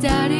daddy